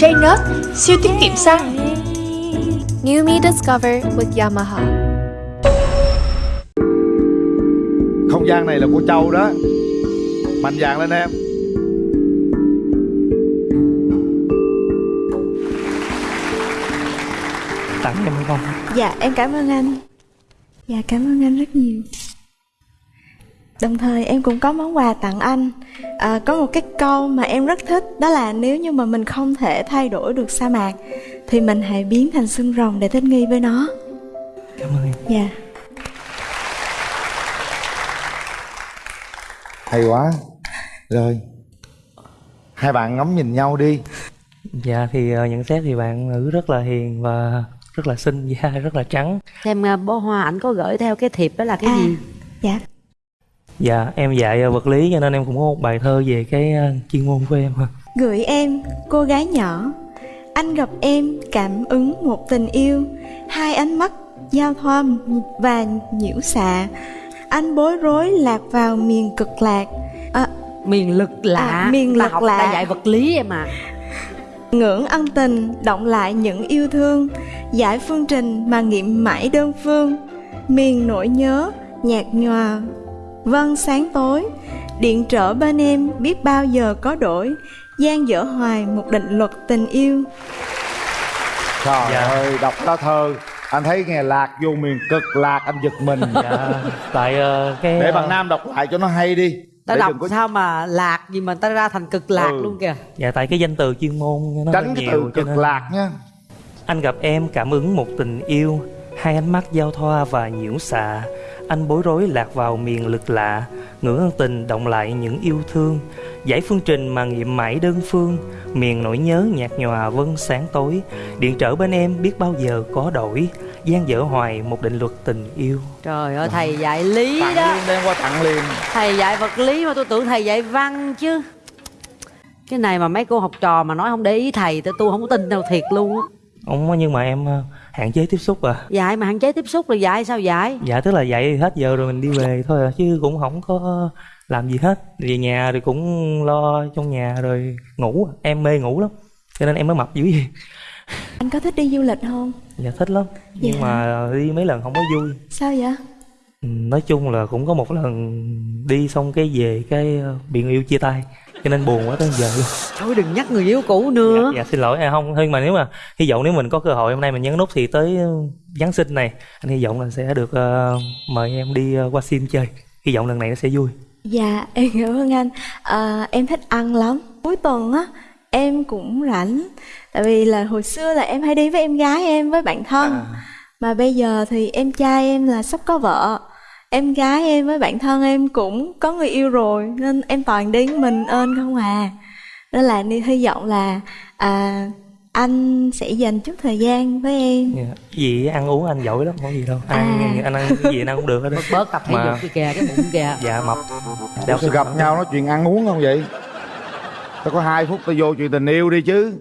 J-Nut, siêu tiết kiệm xăng. New Me Discover with Yamaha. Không gian này là của Châu đó. Mạnh dạn lên em. Tặng em không Dạ em cảm ơn anh. Dạ cảm ơn anh rất nhiều Đồng thời em cũng có món quà tặng anh. À, Có một cái câu mà em rất thích Đó là nếu như mà mình không thể thay đổi được sa mạc Thì mình hãy biến thành xương rồng để thích nghi với nó. Cảm ơn em. Dạ. Hay quá. Rồi. Hai bạn ngắm nhìn nhau đi. Dạ thì ờ, nhận xét thì bạn nữ rất là hiền và rất là xinh da rất là trắng. Xem uh, bó hoa ảnh có gửi theo cái thiệp đó là cái À. gì? Dạ dạ em dạy vật lý cho nên em cũng có một bài thơ về cái ờ, chuyên môn của em Gửi em, cô gái nhỏ. Anh gặp em, cảm ứng một tình yêu. Hai ánh mắt giao thoa và nhiễu xạ. Anh bối rối lạc vào miền cực lạc. À, miền lực lạ. À, miền lực học lạ. ta dạy vật lý em à. Ngưỡng ân tình, động lại những yêu thương. Giải phương trình mà nghiệm mãi đơn phương. Miền nỗi nhớ, nhạt nhòa Vân sáng tối. Điện trở bên em biết bao giờ có đổi. Gian dở hoài một định luật tình yêu. Trời Dạ. ơi đọc lá thơ. Anh thấy nghe lạc vô miền cực lạc Anh giật mình. Dạ tại ờ, cái Để ờ, bạn Nam đọc lại cho nó hay đi. Ta Để đọc có sao mà lạc gì mà ta ra thành cực lạc Ừ. luôn kìa. Dạ tại cái danh từ chuyên môn nó Tránh cái nhiều từ cực nên- lạc nha. Anh gặp em cảm ứng một tình yêu. Hai ánh mắt giao thoa và nhiễu xạ Anh bối rối lạc vào miền lực lạ Ngưỡng ân tình động lại những yêu thương. Giải phương trình mà nghiệm mãi đơn phương Miền nỗi nhớ nhạt nhòa vân sáng tối. Điện trở bên em biết bao giờ có đổi gian dở hoài một định luật tình yêu. Trời ơi thầy dạy lý Tặng đó. Liền đem qua tặng liền. Thầy dạy vật lý mà tôi tưởng thầy dạy văn chứ. Cái này mà mấy cô học trò mà nói không để ý thầy tôi tôi không có tin đâu thiệt luôn á. Ông nhưng mà em hạn chế tiếp xúc à dạy mà hạn chế tiếp xúc rồi dạy sao dạy Dạ tức là dạy hết giờ rồi mình đi về thôi à Chứ cũng không có làm gì hết Về nhà thì cũng lo trong nhà rồi ngủ Em mê ngủ lắm Cho nên em mới mập dữ vậy Anh có thích đi du lịch không? Dạ thích lắm Nhưng Dạ. mà đi mấy lần không có vui Sao vậy? Nói chung là cũng có một lần đi xong cái về cái ờ, bị người yêu chia tay Cho nên buồn quá tới giờ luôn. Thôi đừng nhắc người yêu cũ nữa. Dạ, dạ xin lỗi. À, không nhưng mà nếu mà hy vọng nếu mình có cơ hội hôm nay mình nhấn nút thì tới ờ, Giáng sinh này anh hy vọng là sẽ được ờ, mời em đi ờ, qua sim chơi. Hy vọng lần này nó sẽ vui. Dạ em cảm ơn anh. À, Em thích ăn lắm. Cuối tuần á em cũng rảnh. Tại vì là hồi xưa là em hay đi với em gái em với bạn thân. À. Mà bây giờ thì em trai em là sắp có vợ Em gái em với bạn thân em cũng có người yêu rồi Nên em toàn đi mình ơn không à. Nên là đi hy vọng là à, anh sẽ dành chút thời gian với em. Dạ. gì ăn uống anh giỏi lắm không có gì đâu. Ăn À. anh ăn cái gì anh ăn cũng được hết bớt bớt tập thể Mà- dục đi kìa cái bụng kìa. Dạ mập. Sao gặp nhau nói chuyện ăn uống không vậy? Tao có hai phút tao vô chuyện tình yêu đi chứ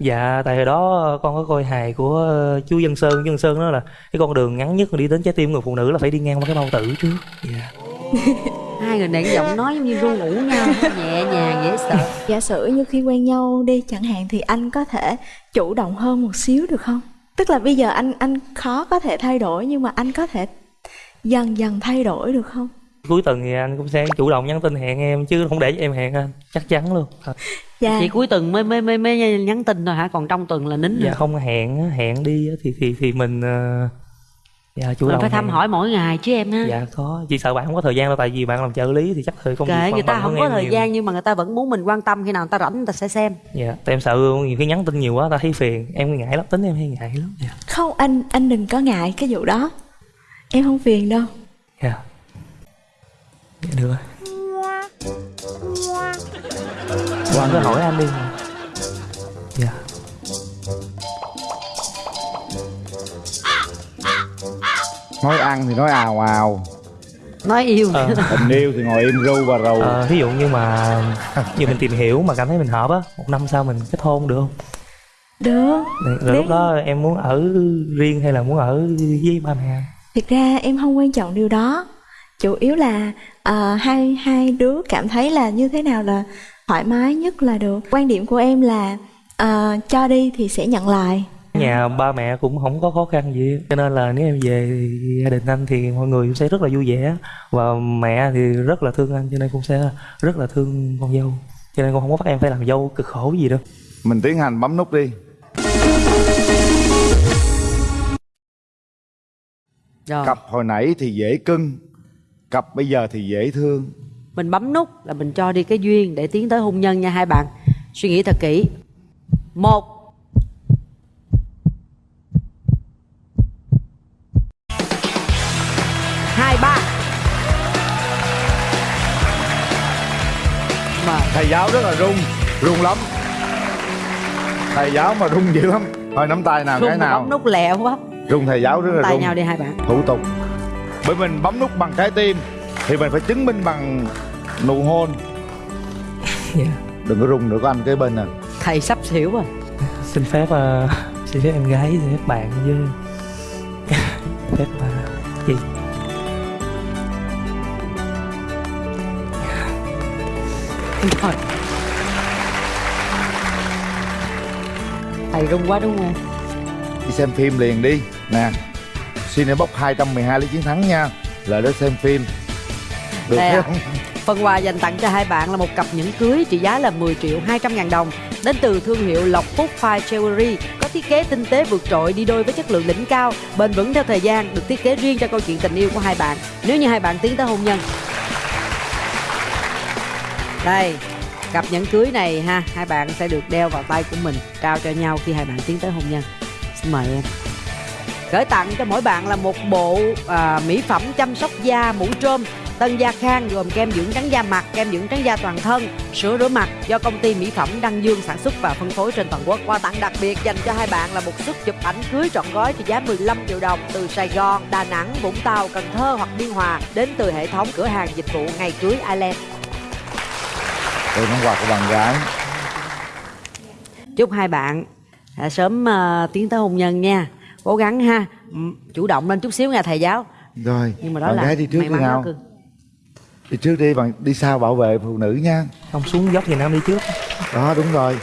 dạ tại hồi đó con có coi hài của ờ, chú Dân Sơn chú Dân Sơn đó là cái con đường ngắn nhất mà đi đến trái tim người phụ nữ là phải đi ngang qua cái bao tử trước dạ hai người này cái giọng nói giống như ru ngủ nhau nhẹ nhàng dễ sợ Giả sử như khi quen nhau đi chẳng hạn thì anh có thể chủ động hơn một xíu được không? Tức là bây giờ anh anh khó có thể thay đổi nhưng mà anh có thể dần dần thay đổi được không? Cuối tuần thì anh cũng sẽ chủ động nhắn tin hẹn em chứ không để cho em hẹn anh chắc chắn luôn. Dạ. chỉ cuối tuần mới mới mới mới nhắn tin thôi hả còn trong tuần là nín dạ rồi không hẹn hẹn đi thì thì thì mình ờ, dạ chủ mình động phải thăm hẹn. hỏi mỗi ngày chứ em ha dạ có chỉ sợ bạn không có thời gian đâu tại vì bạn làm trợ lý thì chắc thời công việc kệ người ta không có thời nhiều. gian nhưng mà người ta vẫn muốn mình quan tâm khi nào người ta rảnh người ta sẽ xem dạ tại em sợ nhiều khi nhắn tin nhiều quá ta thấy phiền em ngại lắm tính em hay ngại lắm dạ Không anh anh đừng có ngại cái vụ đó. Em không phiền đâu. dạ dạ được rồi. Bạn cứ hỏi anh đi. Dạ. Nói ăn thì nói ào ào nói yêu Ờ. Tình yêu thì ngồi im ru và rầu. Ờ, ví dụ như mà như mình tìm hiểu mà cảm thấy mình hợp á một năm sau mình kết hôn được không? Được. rồi Nếu- lúc đó em muốn ở riêng hay là muốn ở với ba mẹ? Anh Thực ra em không quan trọng điều đó. Chủ yếu là ờ, hai hai đứa cảm thấy là như thế nào là thoải mái nhất là được. Quan điểm của em là à, cho đi thì sẽ nhận lại. Nhà ba mẹ cũng không có khó khăn gì cho nên là nếu em về thì gia đình anh thì mọi người sẽ rất là vui vẻ và mẹ thì rất là thương anh cho nên cũng sẽ rất là thương con dâu. Cho nên con không có bắt em phải làm dâu cực khổ gì đâu. Mình tiến hành bấm nút đi. Rồi. Cặp hồi nãy thì dễ cưng cặp bây giờ thì dễ thương. Mình bấm nút là mình cho đi cái duyên để tiến tới hôn nhân nha hai bạn. Suy nghĩ thật kỹ. Một. Hai ba. Mà thầy giáo rất là rung rung lắm. Thầy giáo mà rung dữ lắm. Thôi nắm tay nào cái rung mà nào. bấm nút lẹ quá. Rung thầy giáo rất là tay rung. nhau đi hai bạn. Thủ tục bởi mình bấm nút bằng trái tim thì mình phải chứng minh bằng nụ hôn. Dạ. đừng có rung nữa có anh kế bên nè. Thầy sắp xỉu rồi. Xin phép uh, xin phép em gái xin phép bạn với phép uh, gì? Rồi thầy rung quá đúng không? Đi xem phim liền đi. Nè Cinebox 212 lấy chiến thắng nha lại đó xem phim được thấy không Phần quà dành tặng cho hai bạn là một cặp nhẫn cưới trị giá là 10 triệu 200 ngàn đồng đến từ thương hiệu Lộc Phúc Fine Jewelry có thiết kế tinh tế vượt trội đi đôi với chất lượng đỉnh cao, bền vững theo thời gian, được thiết kế riêng cho câu chuyện tình yêu của hai bạn. Nếu như hai bạn tiến tới hôn nhân. Đây, cặp nhẫn cưới này ha, hai bạn sẽ được đeo vào tay của mình, trao cho nhau khi hai bạn tiến tới hôn nhân. Xin mời em. Gửi tặng cho mỗi bạn là một bộ à, mỹ phẩm chăm sóc da mũ trôm Tân Gia Khang gồm kem dưỡng trắng da mặt, kem dưỡng trắng da toàn thân, sữa rửa mặt do công ty mỹ phẩm Đăng Dương sản xuất và phân phối trên toàn quốc. Quà tặng đặc biệt dành cho hai bạn là một suất chụp ảnh cưới trọn gói trị giá 15 triệu đồng từ Sài Gòn, Đà Nẵng, Vũng Tàu, Cần Thơ hoặc Biên Hòa đến từ hệ thống cửa hàng dịch vụ ngày cưới Island. đây món quà của bạn gái Chúc hai bạn à, sớm à, tiến tới hôn nhân nha. Cố gắng ha, chủ động lên chút xíu nha thầy giáo. rồi Nhưng mà đó bạn là gái đi trước đi nào. Cưng. đi trước đi bạn đi sau bảo vệ phụ nữ nha. Không xuống dốc thì nam đi trước. Đó đúng rồi